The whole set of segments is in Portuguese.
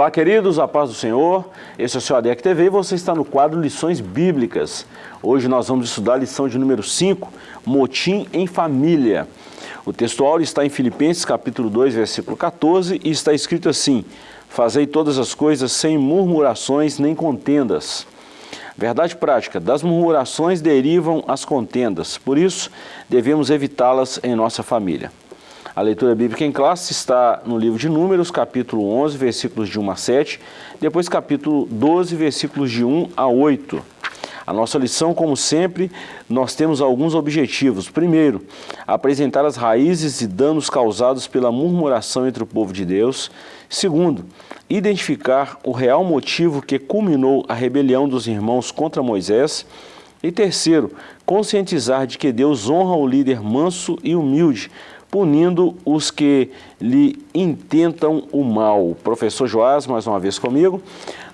Olá, queridos, a paz do Senhor. Esse é o seu ADEC TV e você está no quadro Lições Bíblicas. Hoje nós vamos estudar a lição de número 5, Motim em Família. O textual está em Filipenses capítulo 2, versículo 14 e está escrito assim, Fazei todas as coisas sem murmurações nem contendas. Verdade prática, das murmurações derivam as contendas, por isso devemos evitá-las em nossa família. A leitura bíblica em classe está no livro de Números, capítulo 11, versículos de 1 a 7, depois capítulo 12, versículos de 1 a 8. A nossa lição, como sempre, nós temos alguns objetivos. Primeiro, apresentar as raízes e danos causados pela murmuração entre o povo de Deus. Segundo, identificar o real motivo que culminou a rebelião dos irmãos contra Moisés. E terceiro, conscientizar de que Deus honra o líder manso e humilde, punindo os que lhe intentam o mal. Professor Joás, mais uma vez comigo.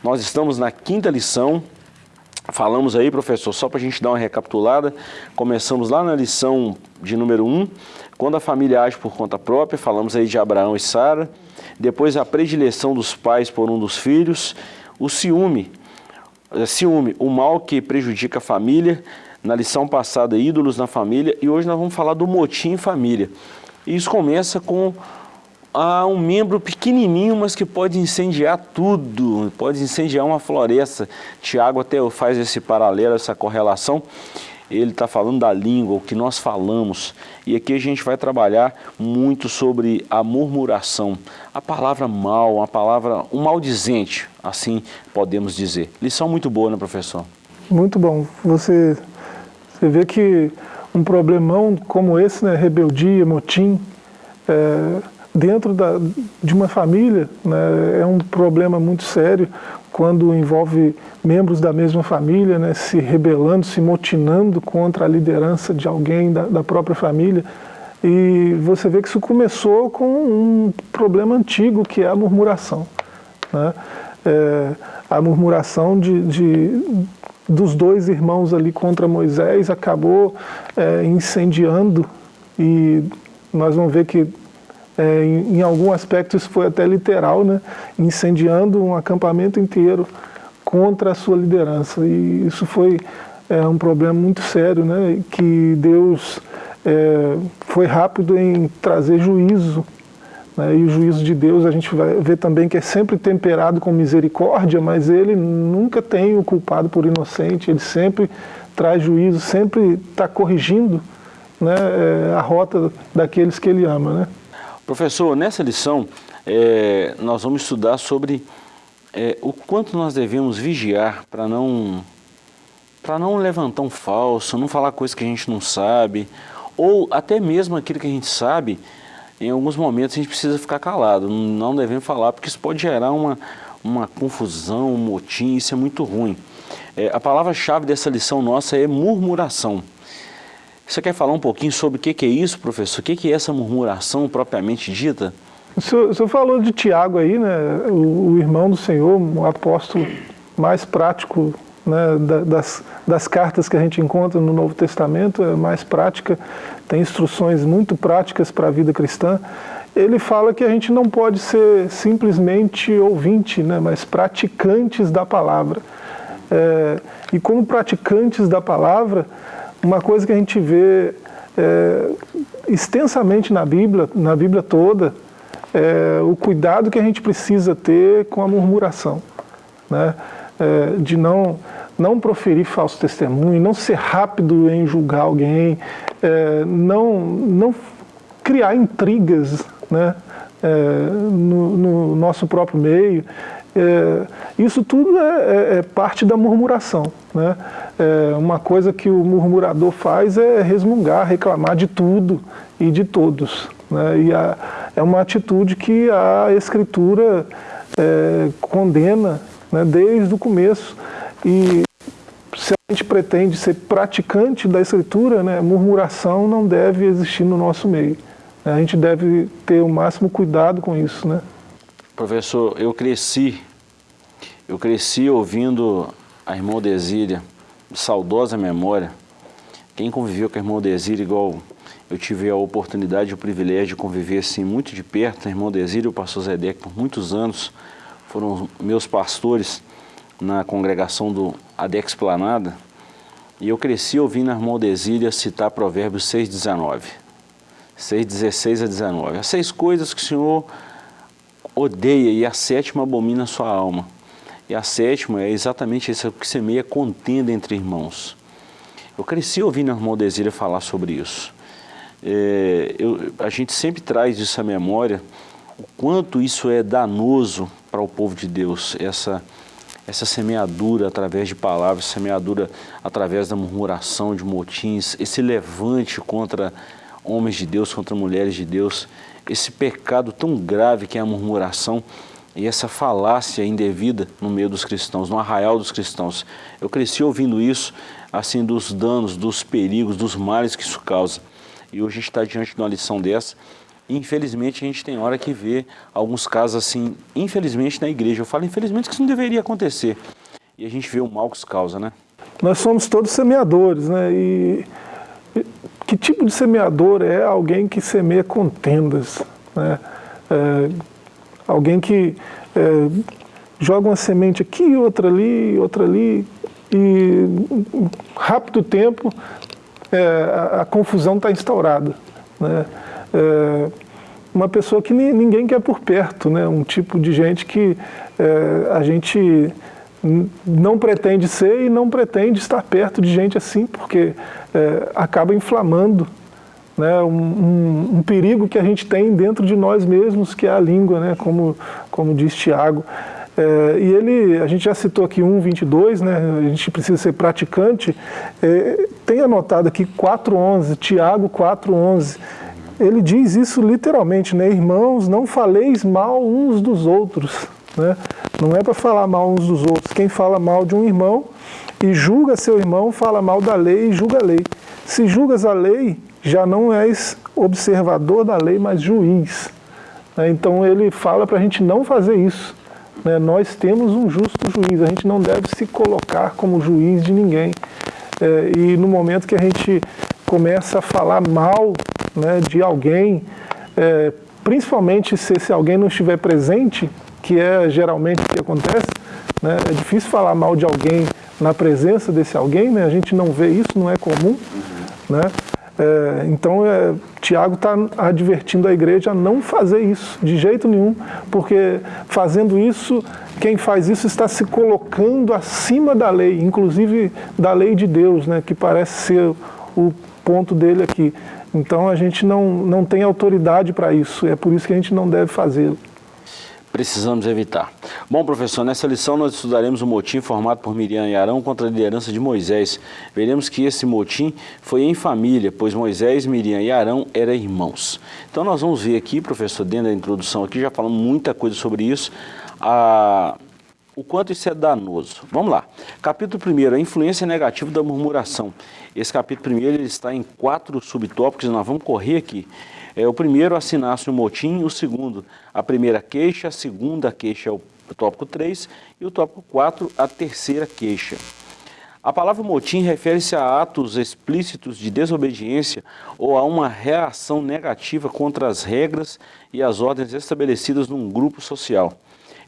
Nós estamos na quinta lição. Falamos aí, professor, só para a gente dar uma recapitulada, começamos lá na lição de número 1, um, quando a família age por conta própria, falamos aí de Abraão e Sara, depois a predileção dos pais por um dos filhos, o ciúme, ciúme, o mal que prejudica a família, na lição passada, ídolos na família, e hoje nós vamos falar do motim em família. Isso começa com ah, um membro pequenininho, mas que pode incendiar tudo, pode incendiar uma floresta. Tiago até faz esse paralelo, essa correlação. Ele está falando da língua, o que nós falamos. E aqui a gente vai trabalhar muito sobre a murmuração. A palavra mal, a palavra, um maldizente, assim podemos dizer. Lição muito boa, né, professor? Muito bom. Você, você vê que um problemão como esse, né, rebeldia, motim, é, dentro da, de uma família, né, é um problema muito sério quando envolve membros da mesma família né, se rebelando, se motinando contra a liderança de alguém da, da própria família. E você vê que isso começou com um problema antigo, que é a murmuração. Né? É, a murmuração de, de, dos dois irmãos ali contra Moisés acabou é, incendiando e nós vamos ver que é, em, em algum aspecto isso foi até literal, né? incendiando um acampamento inteiro contra a sua liderança e isso foi é, um problema muito sério, né? que Deus é, foi rápido em trazer juízo? E o juízo de Deus a gente vai ver também que é sempre temperado com misericórdia, mas ele nunca tem o culpado por inocente, ele sempre traz juízo, sempre está corrigindo né, é, a rota daqueles que ele ama. Né? Professor, nessa lição é, nós vamos estudar sobre é, o quanto nós devemos vigiar para não, para não levantar um falso, não falar coisas que a gente não sabe, ou até mesmo aquilo que a gente sabe, em alguns momentos a gente precisa ficar calado, não devemos falar, porque isso pode gerar uma, uma confusão, um motim, isso é muito ruim. É, a palavra-chave dessa lição nossa é murmuração. Você quer falar um pouquinho sobre o que, que é isso, professor? O que, que é essa murmuração propriamente dita? O senhor, o senhor falou de Tiago aí, né? O, o, irmão do Senhor, o apóstolo mais prático né, das, das cartas que a gente encontra no Novo Testamento, é mais prática, tem instruções muito práticas para a vida cristã. Ele fala que a gente não pode ser simplesmente ouvinte, né, mas praticantes da palavra. É, e como praticantes da palavra, uma coisa que a gente vê é, extensamente na Bíblia, na Bíblia toda, é o cuidado que a gente precisa ter com a murmuração. Né? É, de não não proferir falso testemunho, não ser rápido em julgar alguém, é, não, não criar intrigas né, é, no, no, nosso próprio meio. É, isso tudo é, é, é parte da murmuração. Né? É, uma coisa que o murmurador faz é resmungar, reclamar de tudo e de todos. Né? E a, é uma atitude que a Escritura condena né, desde o começo. E se a gente pretende ser praticante da Escritura, né, murmuração não deve existir no nosso meio. A gente deve ter o máximo cuidado com isso. Né? Professor, eu cresci, eu cresci ouvindo a irmã Desília, saudosa memória. Quem conviveu com a irmã Desília, igual eu tive a oportunidade e o privilégio de conviver assim muito de perto, a irmã Desília e o pastor Zedek por muitos anos, foram meus pastores na congregação do Adex Planada, e eu cresci ouvindo a irmã Odesília citar Provérbios 6,19. 6,16 a 19. As seis coisas que o Senhor odeia e a sétima abomina a sua alma. E a sétima é exatamente isso que semeia contenda entre irmãos. Eu cresci ouvindo a irmã Odesília falar sobre isso. É, eu, a gente sempre traz isso à memória, o quanto isso é danoso para o povo de Deus, essa, essa semeadura através de palavras, semeadura através da murmuração, de motins, esse levante contra homens de Deus, contra mulheres de Deus, esse pecado tão grave que é a murmuração e essa falácia indevida no meio dos cristãos, no arraial dos cristãos. Eu cresci ouvindo isso, assim, dos danos, dos perigos, dos males que isso causa. E hoje a gente está diante de uma lição dessa, infelizmente a gente tem hora que vê alguns casos assim, infelizmente na igreja. Eu falo infelizmente que isso não deveria acontecer. E a gente vê o mal que isso causa, né? Nós somos todos semeadores, né? E que tipo de semeador é alguém que semeia contendas? Né? É, alguém que é, joga uma semente aqui, outra ali, outra ali, e rápido tempo é, a, a, confusão está instaurada. Né? É, uma pessoa que ninguém quer por perto, né? um tipo de gente que é, a gente não pretende ser e não pretende estar perto de gente assim, porque é, acaba inflamando né, um, um, um, perigo que a gente tem dentro de nós mesmos, que é a língua, né, como, como diz Tiago. É, e ele, a gente já citou aqui 1,22, né, a gente precisa ser praticante, é, tem anotado aqui 4,11, Tiago 4,11, ele diz isso literalmente, né, irmãos, não faleis mal uns dos outros, né? Não é para falar mal uns dos outros. Quem fala mal de um irmão e julga seu irmão, fala mal da lei e julga a lei. Se julgas a lei, já não és observador da lei, mas juiz. Né? Então ele fala para a gente não fazer isso. Né? Nós temos um justo juiz, a gente não deve se colocar como juiz de ninguém. É, e no momento que a gente começa a falar mal né, de alguém, é, principalmente se esse alguém não estiver presente, que é geralmente o que acontece. Né? É difícil falar mal de alguém na presença desse alguém, né? a gente não vê isso, não é comum. Né? É, então, é, Tiago está advertindo a igreja a não fazer isso, de jeito nenhum, porque fazendo isso, quem faz isso está se colocando acima da lei, inclusive da lei de Deus, né, que parece ser o ponto dele aqui. Então, a gente não, não tem autoridade para isso, é por isso que a gente não deve fazê-lo precisamos evitar. Bom, professor, nessa lição nós estudaremos o motim formado por Miriam e Arão contra a liderança de Moisés. Veremos que esse motim foi em família, pois Moisés, Miriam e Arão eram irmãos. Então nós vamos ver aqui, professor, dentro da introdução aqui, já falamos muita coisa sobre isso, a, o quanto isso é danoso. Vamos lá. Capítulo 1, a influência negativa da murmuração. Esse capítulo 1 ele está em quatro subtópicos, nós vamos correr aqui. É, o primeiro, assinar-se o motim, o segundo, a primeira queixa, a segunda queixa é o tópico 3 e o tópico 4, a terceira queixa. A palavra motim refere-se a atos explícitos de desobediência ou a uma reação negativa contra as regras e as ordens estabelecidas num grupo social.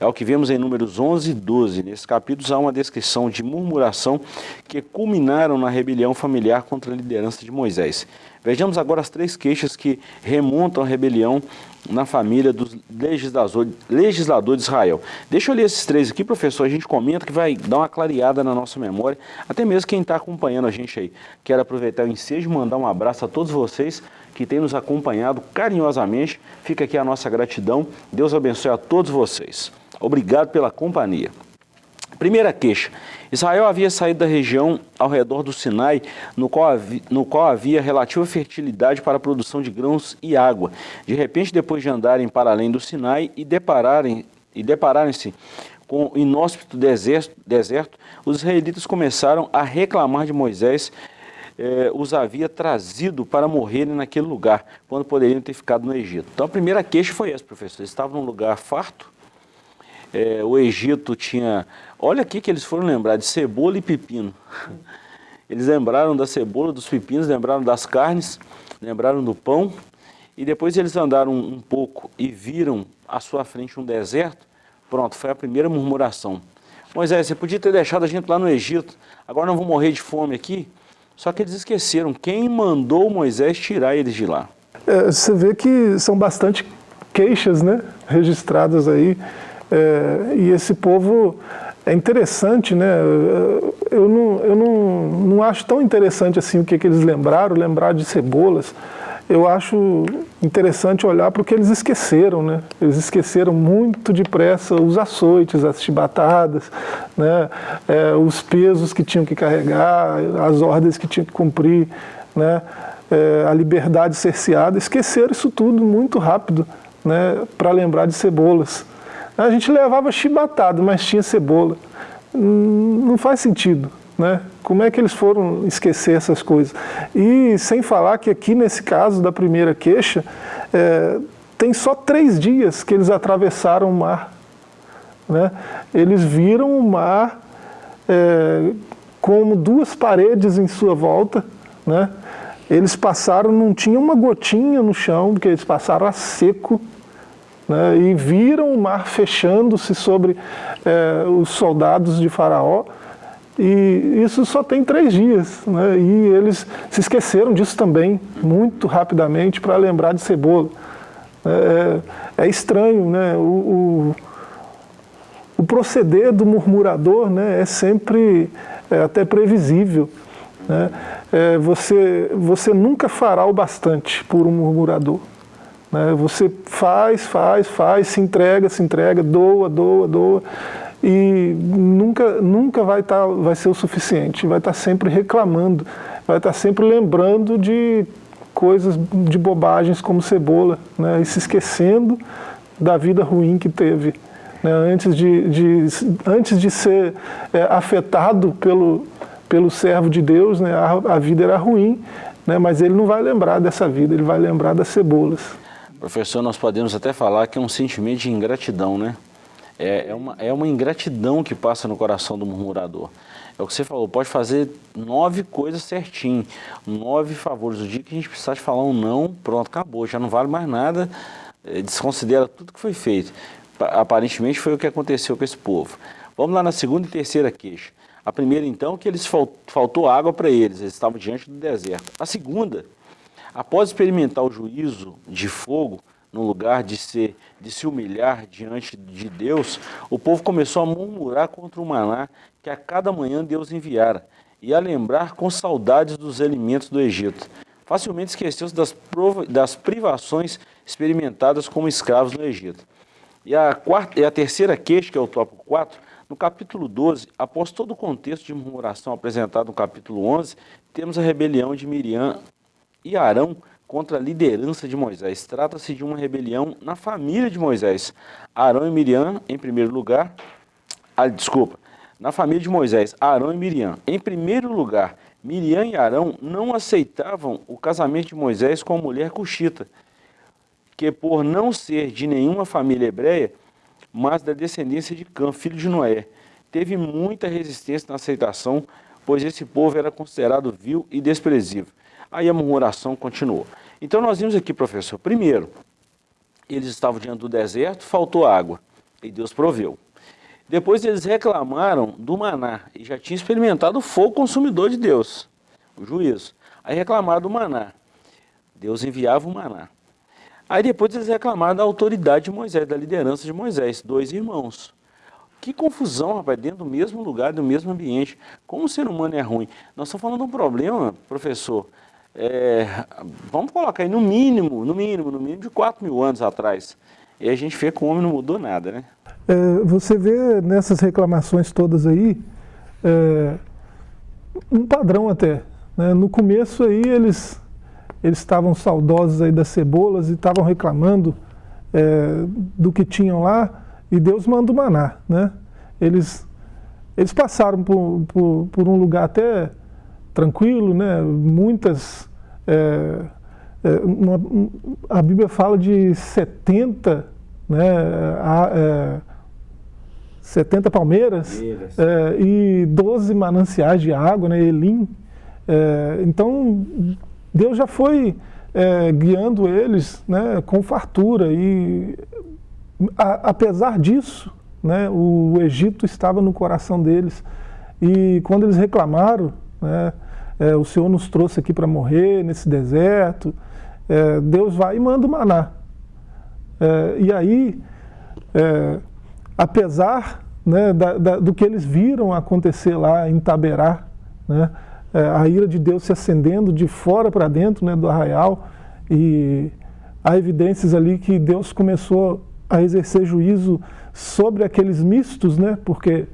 É o que vemos em números 11 e 12. Nesses capítulos há uma descrição de murmuração que culminaram na rebelião familiar contra a liderança de Moisés. Vejamos agora as três queixas que remontam a rebelião na família dos legisladores legislador de Israel. Deixa eu ler esses três aqui, professor, a gente comenta que vai dar uma clareada na nossa memória, até mesmo quem está acompanhando a gente aí. Quero aproveitar o ensejo e mandar um abraço a todos vocês que têm nos acompanhado carinhosamente. Fica aqui a nossa gratidão. Deus abençoe a todos vocês. Obrigado pela companhia. Primeira queixa. Israel havia saído da região ao redor do Sinai, no qual, havia, no qual havia relativa fertilidade para a produção de grãos e água. De repente, depois de andarem para além do Sinai e depararem e depararem-se com o inóspito deserto, deserto, os israelitas começaram a reclamar de Moisés eh, os havia trazido para morrerem naquele lugar, quando poderiam ter ficado no Egito. Então a primeira queixa foi essa, professor. Eles estavam num lugar farto, é, o Egito tinha... Olha aqui que eles foram lembrar de cebola e pepino. Eles lembraram da cebola, dos pepinos, lembraram das carnes, lembraram do pão. E depois eles andaram um pouco e viram à sua frente um deserto. Pronto, foi a primeira murmuração. Moisés, você podia ter deixado a gente lá no Egito, agora não vou morrer de fome aqui? Só que eles esqueceram quem mandou Moisés tirar eles de lá. É, você vê que são bastante queixas né, registradas aí, é, e esse povo é interessante, né? Eu não, eu não, não acho tão interessante assim o que, que eles lembraram, lembrar de cebolas. Eu acho interessante olhar para o que eles esqueceram, né? Eles esqueceram muito depressa os açoites, as chibatadas, né? É, os pesos que tinham que carregar, as ordens que tinham que cumprir, né? É, a liberdade cerceada. Esqueceram isso tudo muito rápido, né? Para lembrar de cebolas. A gente levava chibatado, mas tinha cebola. Hum, não faz sentido. Né? Como é que eles foram esquecer essas coisas? E sem falar que aqui nesse caso da primeira queixa, é, tem só três dias que eles atravessaram o mar. Né? Eles viram o mar é, como duas paredes em sua volta. Né? Eles passaram, não tinha uma gotinha no chão, porque eles passaram a seco. Né? E viram o mar fechando-se sobre é, os soldados de Faraó. E isso só tem três dias, né? e eles se esqueceram disso também, muito rapidamente, para lembrar de cebola. É, é estranho, né? O, o, o, proceder do murmurador né, é sempre é, até previsível. Né? É, você, você nunca fará o bastante por um murmurador. Né? Você faz, faz, faz, se entrega, se entrega, doa, doa, doa e nunca, nunca vai, tá, vai ser o suficiente, vai estar tá sempre reclamando, vai estar tá sempre lembrando de coisas, de bobagens como cebola, né, e se esquecendo da vida ruim que teve. Né, antes, de, de, antes de ser é, afetado pelo, pelo servo de Deus, né, a, a vida era ruim, né, mas ele não vai lembrar dessa vida, ele vai lembrar das cebolas. Professor, nós podemos até falar que é um sentimento de ingratidão, né? É, é, uma, é uma ingratidão que passa no coração do murmurador. É o que você falou, pode fazer nove coisas certinho, nove favores. O dia que a gente precisar de falar um não, pronto, acabou, já não vale mais nada, é, desconsidera tudo que foi feito. Aparentemente foi o que aconteceu com esse povo. Vamos lá na segunda e terceira queixa. A primeira, então, que eles faltou água para eles, eles estavam diante do deserto. A segunda, após experimentar o juízo de fogo, no lugar de, de se humilhar diante de Deus, o povo começou a murmurar contra o maná que a cada manhã Deus enviara, e a lembrar com saudades dos alimentos do Egito. Facilmente esqueceu-se das, das privações experimentadas como escravos no Egito. E a, quarta, e a terceira queixa, que é o tópico 4, no capítulo 12, após todo o contexto de murmuração apresentado no capítulo 11, temos a rebelião de Miriam e Arão contra a liderança de Moisés. Trata-se de uma rebelião na família de Moisés. Arão e Miriam, em primeiro lugar, ah, desculpa, na família de Moisés, Arão e Miriam. Em primeiro lugar, Miriam e Arão não aceitavam o casamento de Moisés com a mulher cuxita, que por não ser de nenhuma família hebreia, mas da descendência de Cã, filho de Noé, teve muita resistência na aceitação, pois esse povo era considerado vil e desprezível. Aí a murmuração continuou. Então nós vimos aqui, professor, primeiro, eles estavam diante do deserto, faltou água, e Deus proveu. Depois eles reclamaram do maná, e já tinham experimentado o fogo consumidor de Deus, o juízo. Aí reclamaram do maná, Deus enviava o maná. Aí depois eles reclamaram da autoridade de Moisés, da liderança de Moisés, dois irmãos. Que confusão, rapaz, dentro do mesmo lugar, do mesmo ambiente. Como o ser humano é ruim? Nós estamos falando de um problema, professor, é, vamos colocar aí no mínimo, no mínimo, no mínimo de 4 mil anos atrás. E a gente vê que o homem não mudou nada, né? É, você vê nessas reclamações todas aí, é, um padrão até. Né? No começo aí eles eles estavam saudosos aí das cebolas e estavam reclamando é, do que tinham lá e Deus manda o maná, né? Eles, eles passaram por, por, por um lugar até tranquilo, né? Muitas é, é, uma, a Bíblia fala de 70, né, a, é, 70 palmeiras é, e 12 mananciais de água, né, Elim. É, então, Deus já foi é, guiando eles né, com fartura e, a, apesar disso, né, o Egito estava no coração deles. E quando eles reclamaram, né, é, o Senhor nos trouxe aqui para morrer nesse deserto, é, Deus vai e manda o maná. É, e aí, é, apesar né, da, da, do que eles viram acontecer lá em Taberá, né, é, a ira de Deus se acendendo de fora para dentro né, do arraial, e há evidências ali que Deus começou a exercer juízo sobre aqueles mistos, né, porque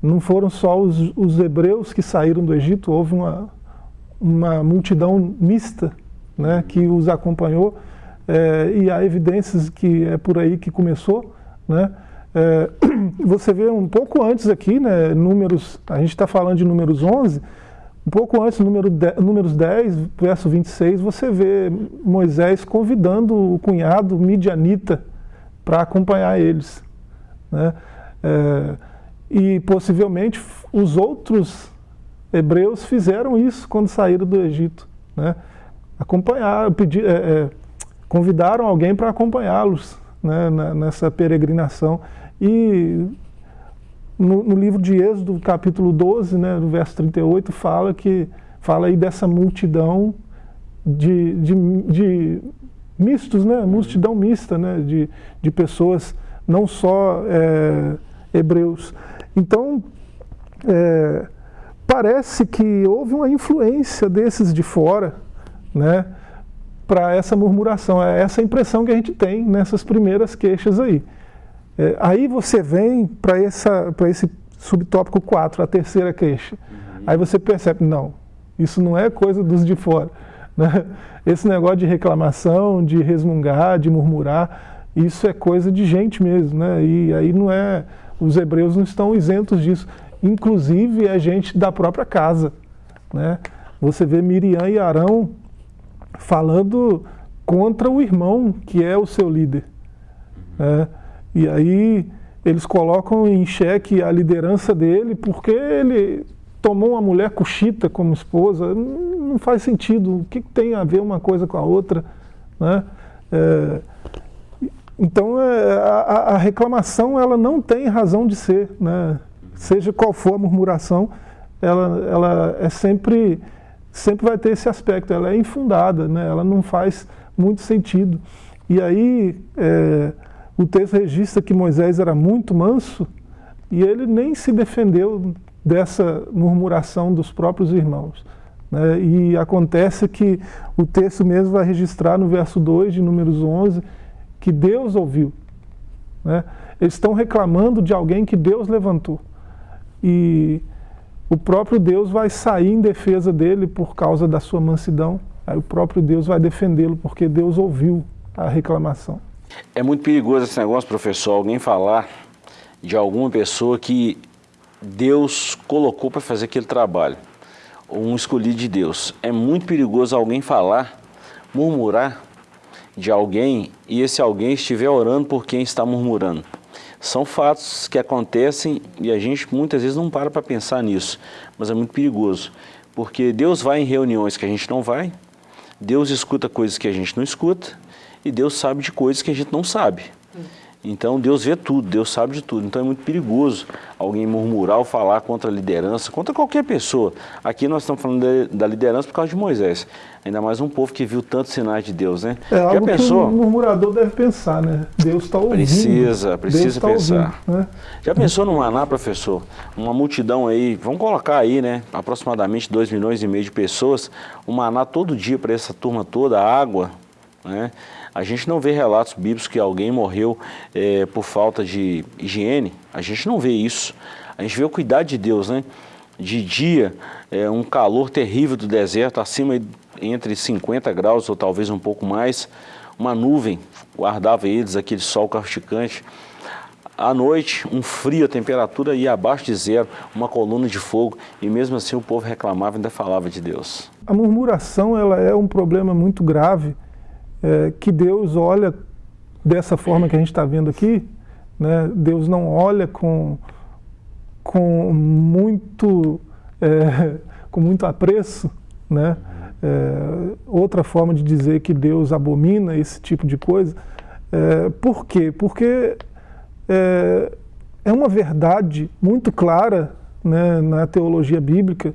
não foram só os, os hebreus que saíram do Egito, houve uma, uma multidão mista né, que os acompanhou, é, e há evidências que é por aí que começou. Né, é, você vê um pouco antes aqui, né, números, a gente está falando de números 11, um pouco antes, número números 10, verso 26, você vê Moisés convidando o cunhado midianita para acompanhar eles. Né? É, e possivelmente os outros hebreus fizeram isso quando saíram do Egito. Né? Acompanharam, pedir, é, é, convidaram alguém para acompanhá-los né, nessa peregrinação. E no, no, livro de Êxodo, capítulo 12, né, no verso 38, fala que fala aí dessa multidão de, de, de mistos, né, multidão mista, né, de, de pessoas não só é, hebreus. Então, é, parece que houve uma influência desses de fora, né, para essa murmuração. É essa impressão que a gente tem nessas primeiras queixas aí. É, aí você vem para esse subtópico 4, a terceira queixa. Uhum. Aí você percebe, não, isso não é coisa dos de fora. Né? Esse negócio de reclamação, de resmungar, de murmurar, isso é coisa de gente mesmo. Né? E aí não é. Os hebreus não estão isentos disso. Inclusive é gente da própria casa. Né? Você vê Miriam e Arão falando contra o irmão, que é o seu líder. Né? E aí eles colocam em xeque a liderança dele porque ele tomou uma mulher cuxita como esposa. Não faz sentido. O que tem a ver uma coisa com a outra? Né? É, então é, a, a, reclamação ela não tem razão de ser. Né? Seja qual for a murmuração, ela, ela é sempre, sempre vai ter esse aspecto. Ela é infundada, né? ela não faz muito sentido. E aí... É, o texto registra que Moisés era muito manso e ele nem se defendeu dessa murmuração dos próprios irmãos. Né? E acontece que o texto mesmo vai registrar no verso 2 de Números 11 que Deus ouviu. Né? Eles estão reclamando de alguém que Deus levantou. E o próprio Deus vai sair em defesa dele por causa da sua mansidão. Aí o próprio Deus vai defendê-lo porque Deus ouviu a reclamação. É muito perigoso esse negócio, professor, alguém falar de alguma pessoa que Deus colocou para fazer aquele trabalho, um escolhido de Deus. É muito perigoso alguém falar, murmurar de alguém e esse alguém estiver orando por quem está murmurando. São fatos que acontecem e a gente muitas vezes não para para pensar nisso, mas é muito perigoso, porque Deus vai em reuniões que a gente não vai, Deus escuta coisas que a gente não escuta, e Deus sabe de coisas que a gente não sabe. Então Deus vê tudo, Deus sabe de tudo. Então é muito perigoso alguém murmurar ou falar contra a liderança, contra qualquer pessoa. Aqui nós estamos falando da liderança por causa de Moisés. Ainda mais um povo que viu tantos sinais de Deus, né? É algo Já pensou? que o murmurador deve pensar, né? Deus está ouvindo. Precisa, precisa tá pensar. Ouvindo, né? Já pensou no Maná, professor? Uma multidão aí, vamos colocar aí, né? Aproximadamente 2 milhões e meio de pessoas. O Maná todo dia para essa turma toda, água, né? A gente não vê relatos bíblicos que alguém morreu é, por falta de higiene, a gente não vê isso. A gente vê o cuidado de Deus, né? De dia, é, um calor terrível do deserto, acima entre 50 graus ou talvez um pouco mais, uma nuvem guardava eles, aquele sol causticante. À noite, um frio, a temperatura ia abaixo de zero, uma coluna de fogo, e mesmo assim o povo reclamava e ainda falava de Deus. A murmuração ela é um problema muito grave, é, que Deus olha dessa forma que a gente está vendo aqui, né? Deus não olha com, com, muito, é, com muito apreço, né? É, outra forma de dizer que Deus abomina esse tipo de coisa. É, por quê? Porque é, é uma verdade muito clara né, na teologia bíblica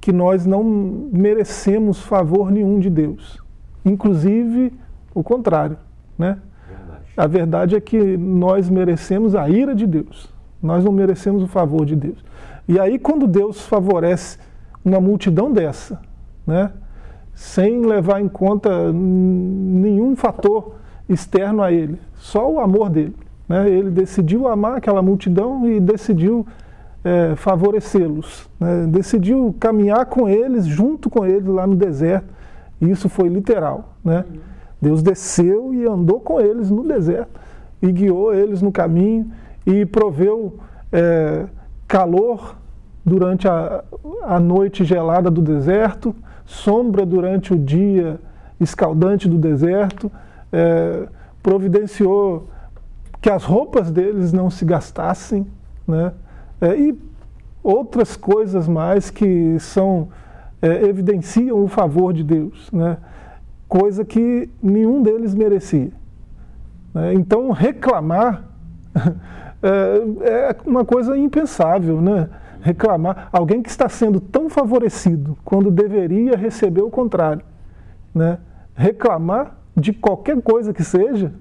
que nós não merecemos favor nenhum de Deus. Inclusive o contrário. Né? Verdade. A verdade é que nós merecemos a ira de Deus. Nós não merecemos o favor de Deus. E aí quando Deus favorece uma multidão dessa, né, sem levar em conta nenhum fator externo a ele, só o amor dele. Né? Ele decidiu amar aquela multidão e decidiu é, favorecê-los, né? decidiu caminhar com eles, junto com eles lá no deserto, e isso foi literal. Né? Deus desceu e andou com eles no deserto, e guiou eles no caminho, e proveu é, calor durante a, a noite gelada do deserto, sombra durante o dia escaldante do deserto, é, providenciou que as roupas deles não se gastassem, né? É, e outras coisas mais que são é, evidenciam o favor de Deus, né? coisa que nenhum deles merecia. Né? Então reclamar é, é uma coisa impensável, né? reclamar, alguém que está sendo tão favorecido quando deveria receber o contrário, né? reclamar de qualquer coisa que seja,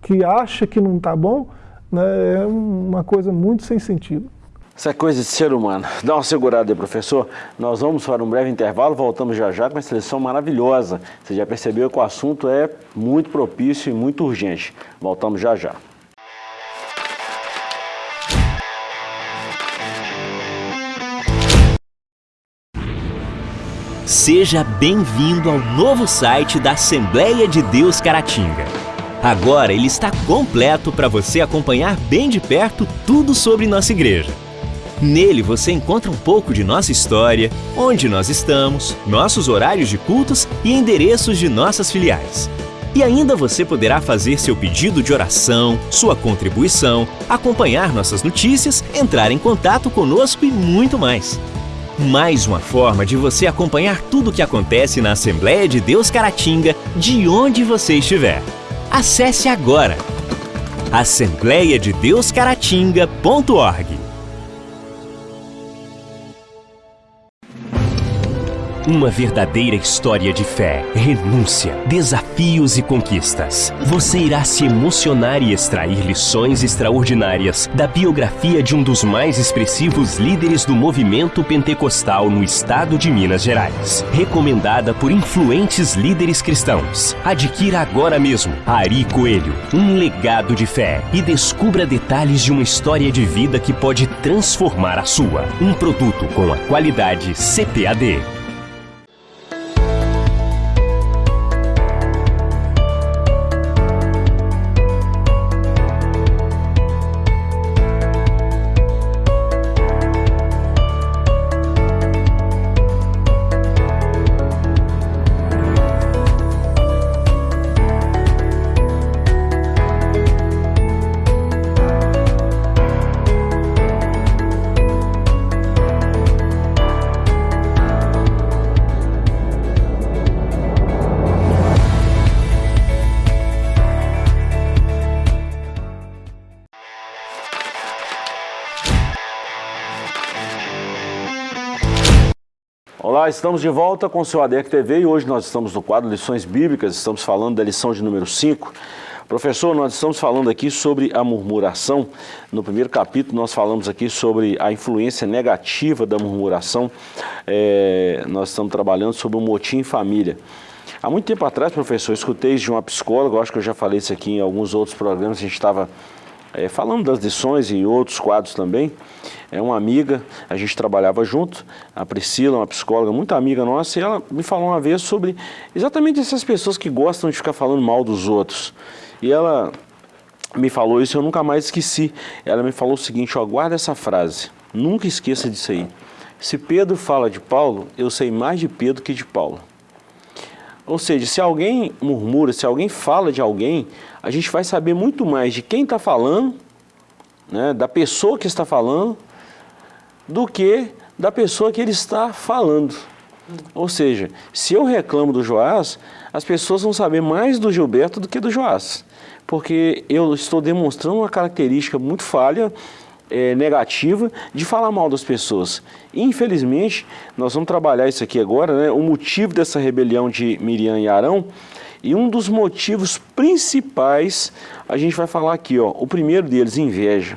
que acha que não está bom, né? é uma coisa muito sem sentido. Essa é coisa de ser humano. Dá uma segurada aí, professor. Nós vamos para um breve intervalo, voltamos já já com uma seleção maravilhosa. Você já percebeu que o assunto é muito propício e muito urgente. Voltamos já já. Seja bem-vindo ao novo site da Assembleia de Deus Caratinga. Agora ele está completo para você acompanhar bem de perto tudo sobre nossa igreja. Nele você encontra um pouco de nossa história, onde nós estamos, nossos horários de cultos e endereços de nossas filiais. E ainda você poderá fazer seu pedido de oração, sua contribuição, acompanhar nossas notícias, entrar em contato conosco e muito mais. Mais uma forma de você acompanhar tudo o que acontece na Assembleia de Deus Caratinga, de onde você estiver. Acesse agora assembleiadedeuscaratinga.org Uma verdadeira história de fé, renúncia, desafios e conquistas. Você irá se emocionar e extrair lições extraordinárias da biografia de um dos mais expressivos líderes do movimento pentecostal no estado de Minas Gerais. Recomendada por influentes líderes cristãos. Adquira agora mesmo Ari Coelho, um legado de fé e descubra detalhes de uma história de vida que pode transformar a sua. Um produto com a qualidade CPAD. Estamos de volta com o seu ADEC TV e hoje nós estamos no quadro Lições Bíblicas, estamos falando da lição de número 5. Professor, nós estamos falando aqui sobre a murmuração. No primeiro capítulo nós falamos aqui sobre a influência negativa da murmuração. É, nós estamos trabalhando sobre o motim em família. Há muito tempo atrás, professor, escutei de uma psicóloga, acho que eu já falei isso aqui em alguns outros programas, a gente estava é, falando das lições e outros quadros também, é uma amiga, a gente trabalhava junto, a Priscila, uma psicóloga muito amiga nossa, e ela me falou uma vez sobre exatamente essas pessoas que gostam de ficar falando mal dos outros. E ela me falou isso eu nunca mais esqueci. Ela me falou o seguinte, ó, guarda essa frase, nunca esqueça disso aí. Se Pedro fala de Paulo, eu sei mais de Pedro que de Paulo. Ou seja, se alguém murmura, se alguém fala de alguém, a gente vai saber muito mais de quem está falando, né, da pessoa que está falando, do que da pessoa que ele está falando. Ou seja, se eu reclamo do Joás, as pessoas vão saber mais do Gilberto do que do Joás. Porque eu estou demonstrando uma característica muito falha é, negativa de falar mal das pessoas. Infelizmente, nós vamos trabalhar isso aqui agora, né? o motivo dessa rebelião de Miriam e Arão, e um dos motivos principais, a gente vai falar aqui, ó, o primeiro deles, inveja.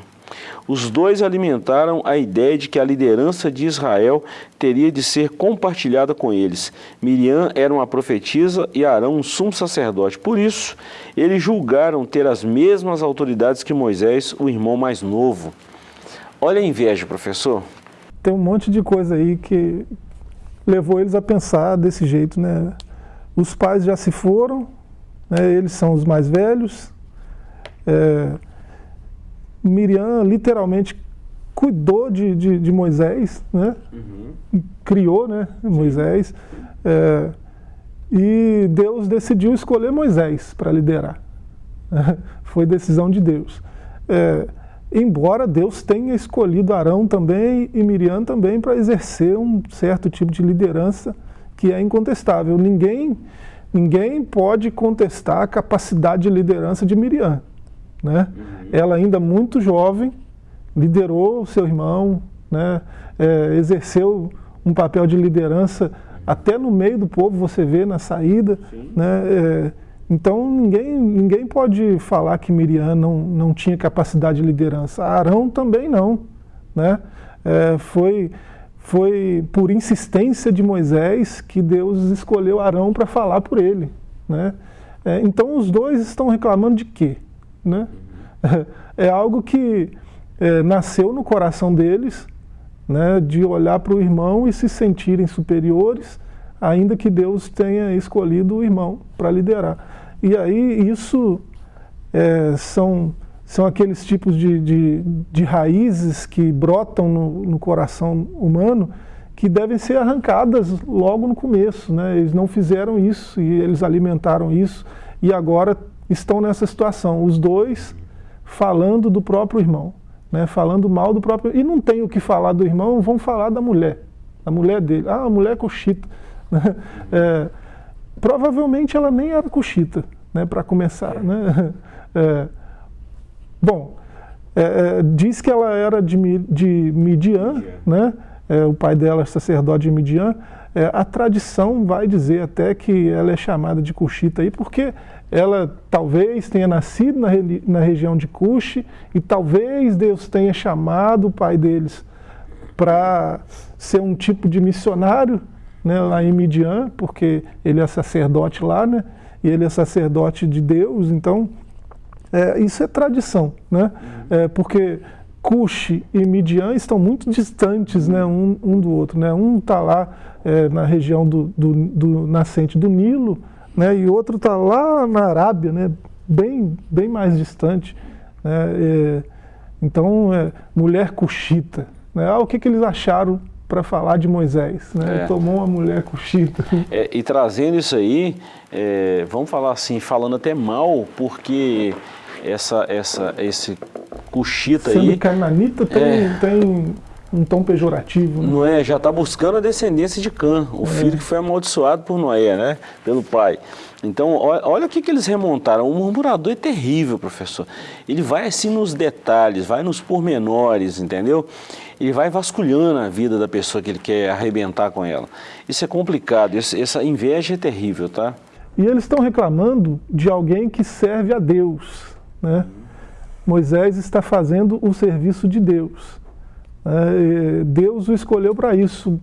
Os dois alimentaram a ideia de que a liderança de Israel teria de ser compartilhada com eles. Miriam era uma profetisa e Arão um sumo sacerdote. Por isso, eles julgaram ter as mesmas autoridades que Moisés, o irmão mais novo. Olha a inveja, professor. Tem um monte de coisa aí que levou eles a pensar desse jeito, né? Os pais já se foram, né? eles são os mais velhos. É, Miriam literalmente cuidou de, de, de Moisés, né? Uhum. criou né, Moisés, é, e Deus decidiu escolher Moisés para liderar. Foi decisão de Deus. É, embora Deus tenha escolhido Arão também e Miriam também para exercer um certo tipo de liderança que é incontestável. Ninguém, ninguém pode contestar a capacidade de liderança de Miriam. Né? Uhum. Ela ainda muito jovem, liderou o seu irmão, né? É, exerceu um papel de liderança até no meio do povo, você vê na saída. Né? É, então ninguém, ninguém pode falar que Miriam não, não tinha capacidade de liderança. Arão também não. Né? É, foi, foi por insistência de Moisés que Deus escolheu Arão para falar por ele. Né? É, então os dois estão reclamando de quê? Né? É algo que é, nasceu no coração deles, né, de olhar para o irmão e se sentirem superiores, ainda que Deus tenha escolhido o irmão para liderar. E aí isso é, são, são aqueles tipos de, de, de raízes que brotam no, no, coração humano que devem ser arrancadas logo no começo. Né? Eles não fizeram isso e eles alimentaram isso e agora estão nessa situação, os dois falando do próprio irmão, né, falando mal do próprio... E não tem o que falar do irmão, vão falar da mulher, da mulher dele. Ah, a mulher é coxita. Né? É, provavelmente ela nem era coxita, né, para começar. Né? É, bom, é, é, diz que ela era de, de Midian, né? É, o pai dela é sacerdote de Midian, é, a tradição vai dizer até que ela é chamada de Cuxita aí, porque ela talvez tenha nascido na, na região de Cuxi e talvez Deus tenha chamado o pai deles para ser um tipo de missionário né, lá em Midian, porque ele é sacerdote lá, né, e ele é sacerdote de Deus, então é, isso é tradição, né, é, porque Cuxi e Midian estão muito distantes né, um, um do outro. Né? Um está lá é, na região do, do, do, nascente do Nilo, né, e outro está lá na Arábia, né, bem, bem mais distante. Né, é, então, é, mulher cuxita. Né, ah, o que, que eles acharam para falar de Moisés? Né, é. Tomou uma mulher cuxita. É, e trazendo isso aí, é, vamos falar assim, falando até mal, porque essa, essa, esse cuxita Sendo aí... Sendo tem, é, tem um tom pejorativo. Né? Não é, já está buscando a descendência de Cã, o é. filho que foi amaldiçoado por Noé, né? Pelo pai. Então, olha o que, que eles remontaram. O murmurador é terrível, professor. Ele vai assim nos detalhes, vai nos pormenores, entendeu? Ele vai vasculhando a vida da pessoa que ele quer arrebentar com ela. Isso é complicado, essa inveja é terrível, tá? E eles estão reclamando de alguém que serve a Deus, né? Moisés está fazendo o serviço de Deus. É, Deus o escolheu para isso.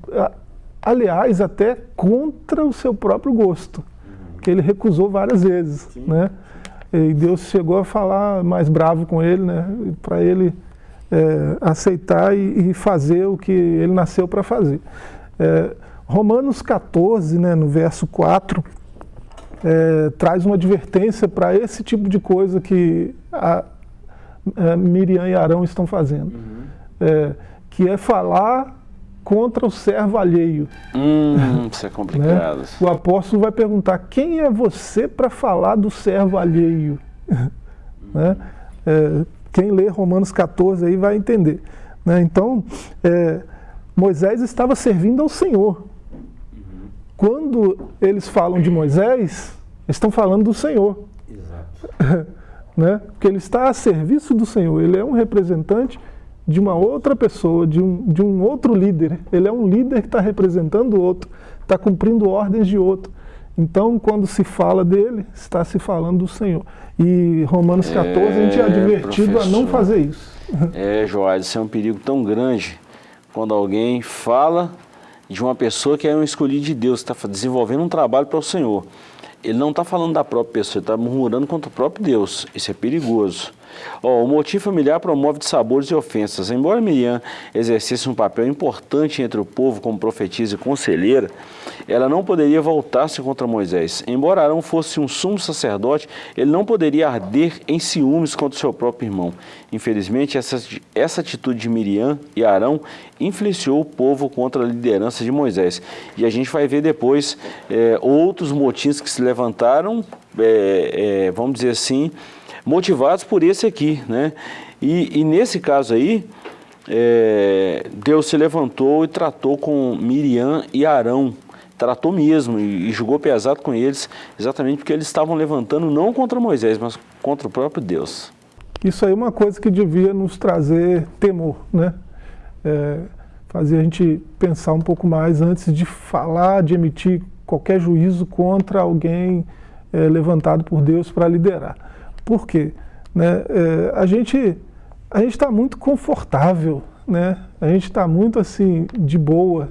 Aliás, até contra o seu próprio gosto, que ele recusou várias vezes. Né? E Deus chegou a falar mais bravo com ele, né? para ele é, aceitar e, e, fazer o que ele nasceu para fazer. É, Romanos 14, né, no verso 4, é, traz uma advertência para esse tipo de coisa que a, a Miriam e Arão estão fazendo. Uhum. É, que é falar contra o servo alheio. Hum, isso é complicado. Né? O apóstolo vai perguntar, quem é você para falar do servo alheio? né? é, quem lê Romanos 14 aí vai entender. Né? Então, é, Moisés estava servindo ao Senhor. Quando eles falam de Moisés, estão falando do Senhor. Exato. né? Porque ele está a serviço do Senhor, ele é um representante de uma outra pessoa, de um, de um outro líder. Ele é um líder que está representando o outro, está cumprindo ordens de outro. Então, quando se fala dele, está se falando do Senhor. E Romanos 14, é, a gente é advertido professor. a não fazer isso. É, Joás, isso é um perigo tão grande quando alguém fala de uma pessoa que é um escolhido de Deus, está desenvolvendo um trabalho para o Senhor. Ele não está falando da própria pessoa, ele está murmurando contra o próprio Deus. Isso é perigoso. Oh, o motim familiar promove dissabores e ofensas. Embora Miriam exercesse um papel importante entre o povo como profetisa e conselheira, ela não poderia voltar-se contra Moisés. Embora Arão fosse um sumo sacerdote, ele não poderia arder em ciúmes contra seu próprio irmão. Infelizmente, essa, essa atitude de Miriam e Arão influenciou o povo contra a liderança de Moisés. E a gente vai ver depois é, outros motins que se levantaram, é, é, vamos dizer assim, motivados por esse aqui, né? E, e nesse caso aí, é, Deus se levantou e tratou com Miriam e Arão, tratou mesmo e, e julgou pesado com eles, exatamente porque eles estavam levantando não contra Moisés, mas contra o próprio Deus. Isso aí é uma coisa que devia nos trazer temor, né? É, fazer a gente pensar um pouco mais antes de falar, de emitir qualquer juízo contra alguém é, levantado por Deus para liderar. Por quê? Né? É, a gente a está muito confortável, né? a gente está muito assim de boa,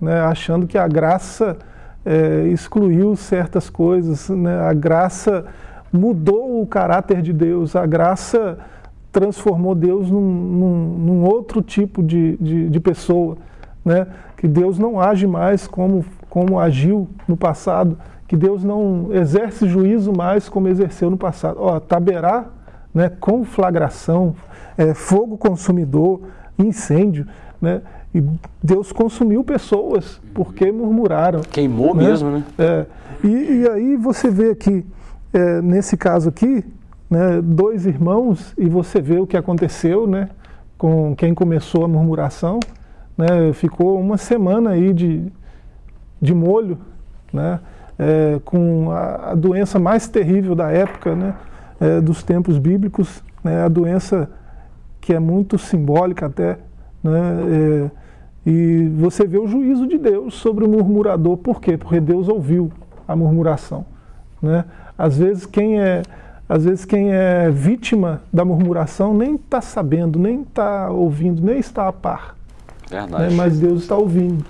né? achando que a graça é, excluiu certas coisas, né? a graça mudou o caráter de Deus, a graça transformou Deus num, num, num outro tipo de, de, de, pessoa, né? que Deus não age mais como, como agiu no passado, que Deus não exerce juízo mais como exerceu no passado. Ó, Taberá, né, conflagração, é, fogo consumidor, incêndio, né, e Deus consumiu pessoas porque murmuraram. Queimou né? mesmo, né? É, e, e, aí você vê aqui, é, nesse caso aqui, né, dois irmãos, e você vê o que aconteceu né, com quem começou a murmuração, né, ficou uma semana aí de, de molho, né, é, com a, a, doença mais terrível da época, né, é, dos tempos bíblicos, né, a doença que é muito simbólica até, né, é, e você vê o juízo de Deus sobre o murmurador, por quê? Porque Deus ouviu a murmuração. Né? Às vezes quem é às vezes quem é vítima da murmuração nem está sabendo, nem está ouvindo, nem está a par. Verdade. Né? Mas Deus está ouvindo.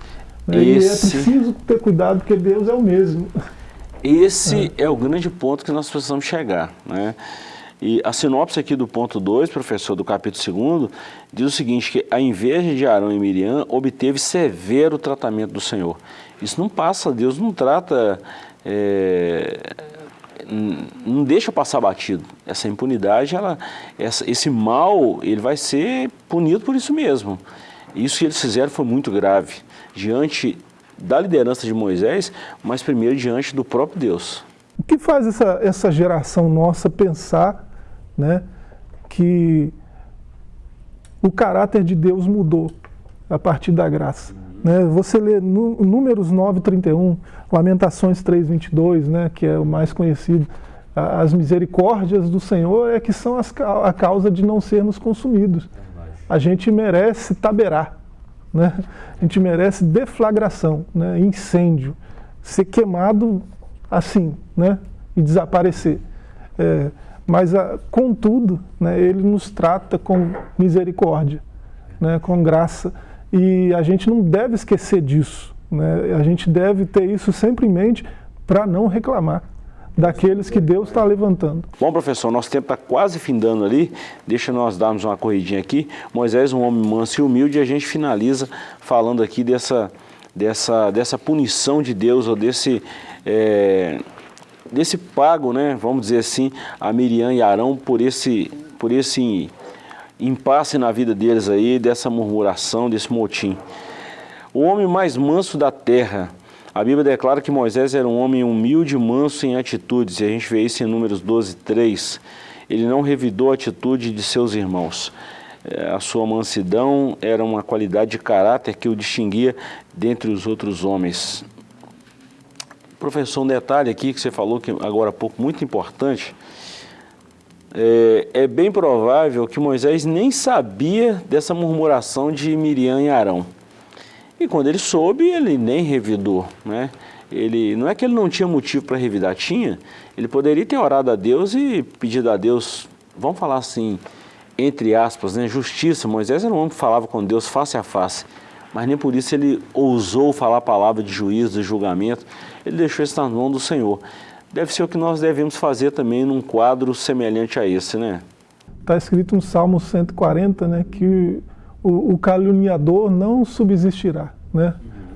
Né? Esse... E é preciso ter cuidado, porque Deus é o mesmo. Esse é. é o grande ponto que nós precisamos chegar. Né? E a sinopse aqui do ponto 2, professor, do capítulo 2, diz o seguinte, que a inveja de Arão e Miriam obteve severo tratamento do Senhor. Isso não passa, Deus não trata, é, não deixa passar batido. Essa impunidade, ela, essa, esse mal, ele vai ser punido por isso mesmo. Isso que eles fizeram foi muito grave diante da liderança de Moisés, mas primeiro diante do próprio Deus. O que faz essa, essa geração nossa pensar né, que o caráter de Deus mudou a partir da graça? Uhum. Né? Você lê Números 9, 31, Lamentações 3, 22, né, que é o mais conhecido. As misericórdias do Senhor é que são as, a causa de não sermos consumidos. A gente merece taberar. Né? A gente merece deflagração, né? incêndio, ser queimado assim né? e desaparecer. É, mas, a, contudo, né, ele nos trata com misericórdia, né, com graça, e a gente não deve esquecer disso. Né? A gente deve ter isso sempre em mente para não reclamar daqueles que Deus está levantando. Bom, professor, nosso tempo está quase findando ali, deixa nós darmos uma corridinha aqui. Moisés, um homem manso e humilde, e a gente finaliza falando aqui dessa, dessa, dessa punição de Deus, ou desse, é, desse pago, né, vamos dizer assim, a Miriam e Arão por esse, por esse impasse na vida deles aí, dessa murmuração, desse motim. O homem mais manso da terra, a Bíblia declara que Moisés era um homem humilde, manso em atitudes, e a gente vê isso em Números 12, 3. Ele não revidou a atitude de seus irmãos. É, a sua mansidão era uma qualidade de caráter que o distinguia dentre os outros homens. Professor, um detalhe aqui que você falou que agora há pouco, muito importante. é, é, bem provável que Moisés nem sabia dessa murmuração de Miriam e Arão. E quando ele soube, ele nem revidou, né? Ele, não é que ele não tinha motivo para revidar, tinha. Ele poderia ter orado a Deus e pedido a Deus, vamos falar assim, entre aspas, né, justiça. Moisés era um homem que falava com Deus face a face, mas nem por isso ele ousou falar a palavra de juízo, de julgamento. Ele deixou isso na mão do Senhor. Deve ser o que nós devemos fazer também num quadro semelhante a esse, né? Está escrito no Salmo 140, né, que o, o caluniador não subsistirá, né?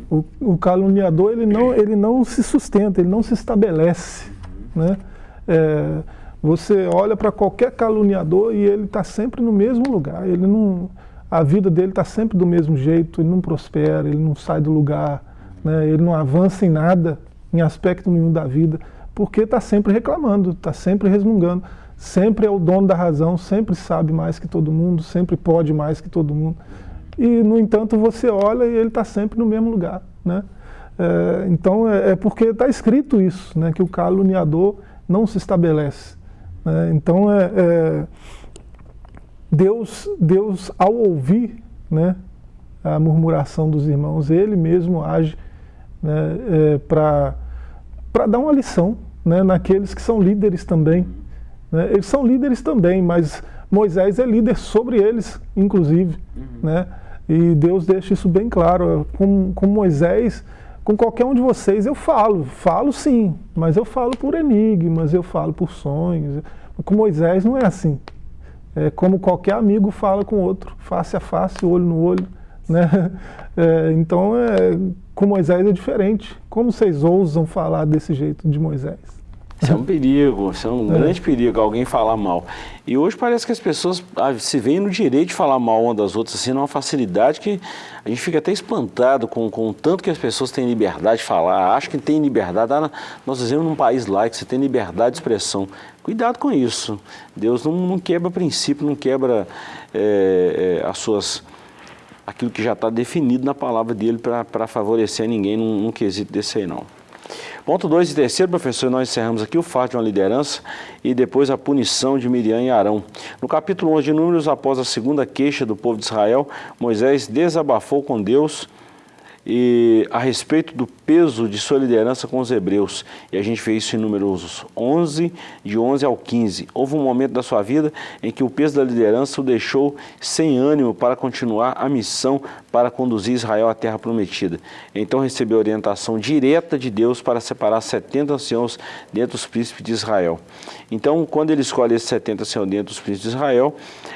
O, o, caluniador ele não, ele não se sustenta, ele não se estabelece. Né? É, você olha para qualquer caluniador e ele está sempre no mesmo lugar. Ele não, a vida dele está sempre do mesmo jeito, ele não prospera, ele não sai do lugar, né? ele não avança em nada, em aspecto nenhum da vida, porque está sempre reclamando, está sempre resmungando, sempre é o dono da razão, sempre sabe mais que todo mundo, sempre pode mais que todo mundo e, no entanto, você olha e ele está sempre no mesmo lugar. Né? É, então, é, é porque está escrito isso, né, que o caluniador não se estabelece. Né? Então, é, é, Deus, Deus, ao ouvir né, a murmuração dos irmãos, Ele mesmo age né, é, para dar uma lição né, naqueles que são líderes também. Né? Eles são líderes também, mas Moisés é líder sobre eles, inclusive. Uhum. Né? E Deus deixa isso bem claro. Com, com Moisés, com qualquer um de vocês, eu falo. Falo sim, mas eu falo por enigmas, eu falo por sonhos. Com Moisés não é assim. É como qualquer amigo fala com outro, face a face, olho no olho. Né? É, então, é, com Moisés é diferente. Como vocês ousam falar desse jeito de Moisés? Isso é um perigo, isso é um é. grande perigo, alguém falar mal. E hoje parece que as pessoas ah, se veem no direito de falar mal uma das outras, assim, numa facilidade que a gente fica até espantado com, com o tanto que as pessoas têm liberdade de falar, acham que tem liberdade. Ah, nós vivemos num país laico, você tem liberdade de expressão. Cuidado com isso. Deus não, não quebra princípio, não quebra é, é, as suas aquilo que já está definido na palavra dele para favorecer ninguém num, num quesito desse aí não. Ponto 2 e terceiro, professor, nós encerramos aqui o fato de uma liderança e depois a punição de Miriam e Arão. No capítulo 11 de Números, após a segunda queixa do povo de Israel, Moisés desabafou com Deus e a respeito do peso de sua liderança com os hebreus. E a gente vê isso em números 11, de 11 ao 15. Houve um momento da sua vida em que o peso da liderança o deixou sem ânimo para continuar a missão para conduzir Israel à terra prometida. Então recebeu orientação direta de Deus para separar 70 anciãos dentre os príncipes de Israel. Então, quando ele escolhe esses 70 anciãos dentro dos príncipes de Israel,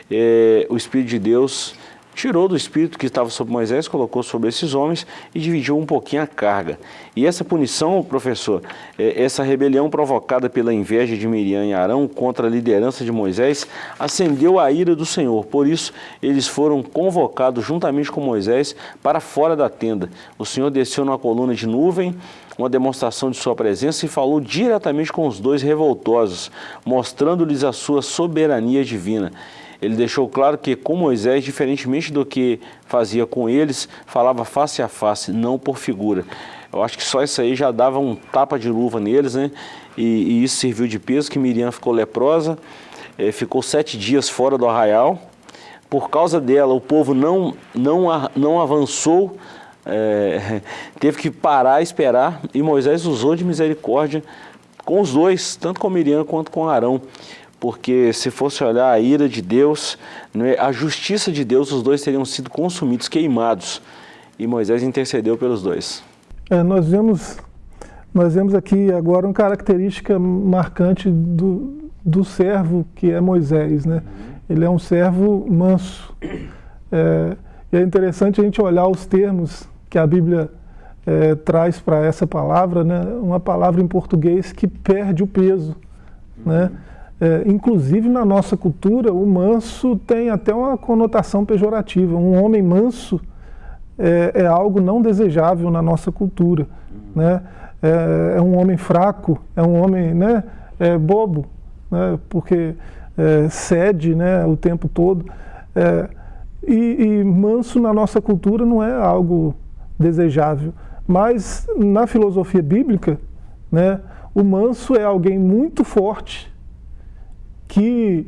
é, o Espírito de Deus tirou do espírito que estava sobre Moisés, colocou sobre esses homens e dividiu um pouquinho a carga. E essa punição, professor, é, essa rebelião provocada pela inveja de Miriam e Arão contra a liderança de Moisés, acendeu a ira do Senhor. Por isso, eles foram convocados juntamente com Moisés para fora da tenda. O Senhor desceu numa coluna de nuvem, uma demonstração de sua presença e falou diretamente com os dois revoltosos, mostrando-lhes a sua soberania divina. Ele deixou claro que com Moisés, diferentemente do que fazia com eles, falava face a face, não por figura. Eu acho que só isso aí já dava um tapa de luva neles, né? E, e isso serviu de peso, que Miriam ficou leprosa, é, ficou sete dias fora do arraial. Por causa dela, o povo não, não, não avançou, é, teve que parar, esperar, e Moisés usou de misericórdia com os dois, tanto com Miriam quanto com Arão porque se fosse olhar a ira de Deus, é, a justiça de Deus, os dois teriam sido consumidos, queimados. E Moisés intercedeu pelos dois. É, nós, vemos, nós vemos aqui agora uma característica marcante do, do servo que é Moisés. Né? Ele é um servo manso. É, é interessante a gente olhar os termos que a Bíblia é, traz para essa palavra, né? uma palavra em português que perde o peso. Né? É, inclusive na nossa cultura, o manso tem até uma conotação pejorativa. Um homem manso é, é algo não desejável na nossa cultura. Né? É, é, um homem fraco, é um homem né, é bobo, né, porque é, cede né, o tempo todo. É, e, e manso na nossa cultura não é algo desejável. Mas na filosofia bíblica, né, o manso é alguém muito forte, que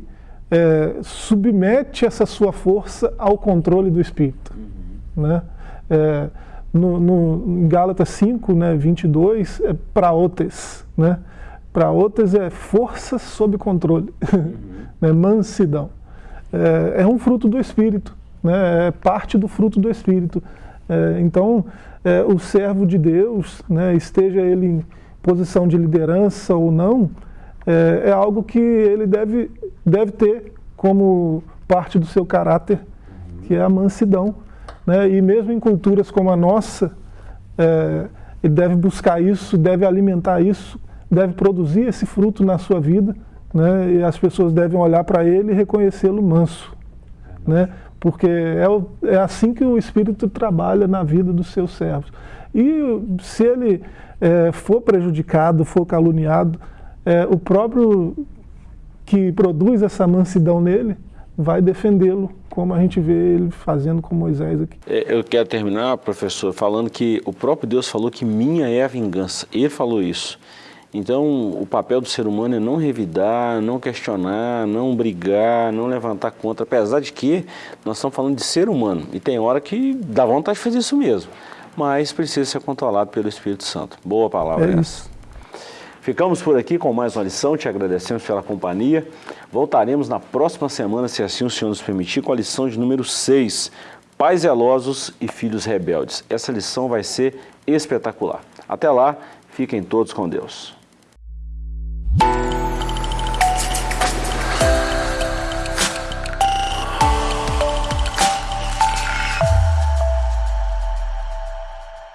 é, submete essa sua força ao controle do Espírito. Uhum. Né? É, no, no, em Gálatas 5, né, 22, é praotes. Né? Praotes é força sob controle, uhum. né? mansidão. É, é, um fruto do Espírito, né? é parte do fruto do Espírito. É, então, é, o servo de Deus, né, esteja ele em posição de liderança ou não, é, é algo que ele deve, deve ter como parte do seu caráter, que é a mansidão. Né? E mesmo em culturas como a nossa, é, ele deve buscar isso, deve alimentar isso, deve produzir esse fruto na sua vida, né? e as pessoas devem olhar para ele e reconhecê-lo manso. Né? Porque é, o, é assim que o Espírito trabalha na vida dos seus servos. E se ele é, for prejudicado, for caluniado, é, o próprio que produz essa mansidão nele vai defendê-lo, como a gente vê ele fazendo com Moisés aqui. É, eu quero terminar, professor, falando que o próprio Deus falou que minha é a vingança. Ele falou isso. Então, o papel do ser humano é não revidar, não questionar, não brigar, não levantar contra, apesar de que nós estamos falando de ser humano, e tem hora que dá vontade de fazer isso mesmo, mas precisa ser controlado pelo Espírito Santo. Boa palavra é essa. Ficamos por aqui com mais uma lição, te agradecemos pela companhia. Voltaremos na próxima semana, se assim o Senhor nos permitir, com a lição de número 6, Pais zelosos e filhos rebeldes. Essa lição vai ser espetacular. Até lá, fiquem todos com Deus.